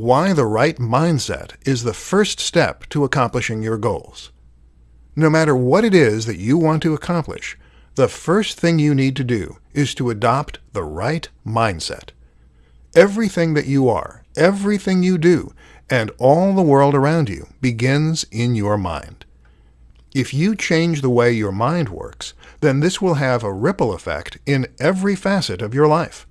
why the right mindset is the first step to accomplishing your goals. No matter what it is that you want to accomplish, the first thing you need to do is to adopt the right mindset. Everything that you are, everything you do, and all the world around you begins in your mind. If you change the way your mind works, then this will have a ripple effect in every facet of your life.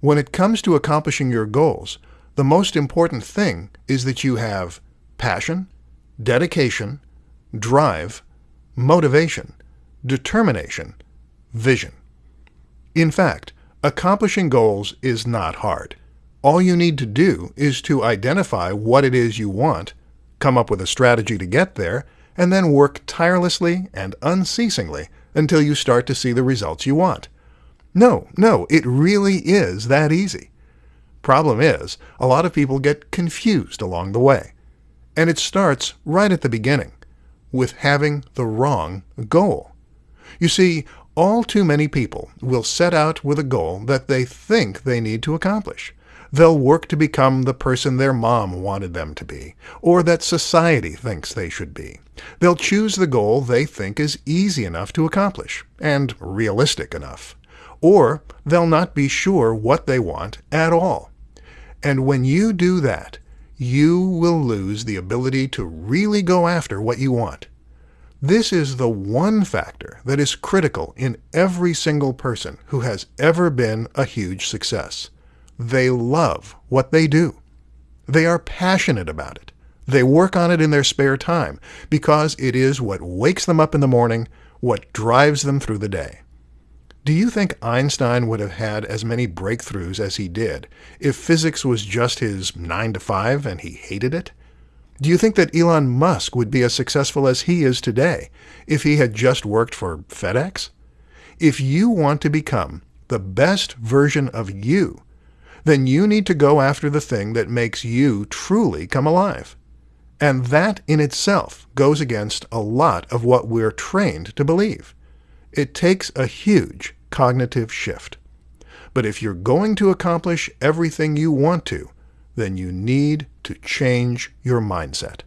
When it comes to accomplishing your goals, the most important thing is that you have passion, dedication, drive, motivation, determination, vision. In fact, accomplishing goals is not hard. All you need to do is to identify what it is you want, come up with a strategy to get there, and then work tirelessly and unceasingly until you start to see the results you want. No, no, it really is that easy. Problem is, a lot of people get confused along the way. And it starts right at the beginning, with having the wrong goal. You see, all too many people will set out with a goal that they think they need to accomplish. They'll work to become the person their mom wanted them to be, or that society thinks they should be. They'll choose the goal they think is easy enough to accomplish, and realistic enough or they'll not be sure what they want at all. And when you do that, you will lose the ability to really go after what you want. This is the one factor that is critical in every single person who has ever been a huge success. They love what they do. They are passionate about it. They work on it in their spare time because it is what wakes them up in the morning, what drives them through the day. Do you think Einstein would have had as many breakthroughs as he did if physics was just his 9 to 5 and he hated it? Do you think that Elon Musk would be as successful as he is today if he had just worked for FedEx? If you want to become the best version of you, then you need to go after the thing that makes you truly come alive. And that in itself goes against a lot of what we're trained to believe. It takes a huge cognitive shift. But if you're going to accomplish everything you want to, then you need to change your mindset.